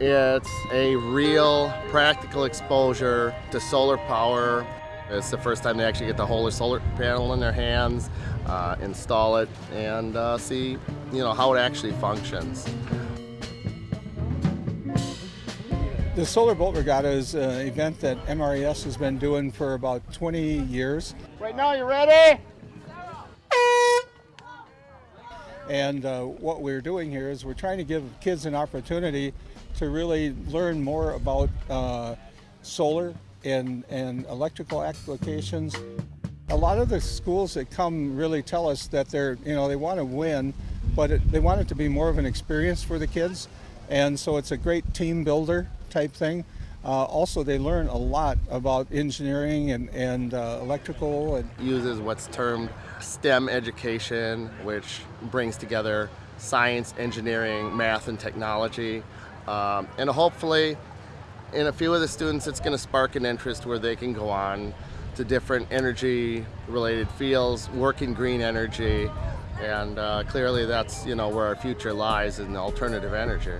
It's a real practical exposure to solar power. It's the first time they actually get the whole solar panel in their hands, uh, install it, and uh, see you know how it actually functions. The Solar Boat Regatta is an event that MRES has been doing for about 20 years. Right now, you ready? And uh, what we're doing here is we're trying to give kids an opportunity to really learn more about uh, solar and, and electrical applications. A lot of the schools that come really tell us that they're, you know, they want to win, but it, they want it to be more of an experience for the kids. And so it's a great team builder type thing. Uh, also, they learn a lot about engineering and, and uh, electrical. And Uses what's termed STEM education, which brings together science, engineering, math, and technology. Um, and hopefully, in a few of the students, it's going to spark an interest where they can go on to different energy related fields, work in green energy, and uh, clearly that's you know where our future lies in alternative energy.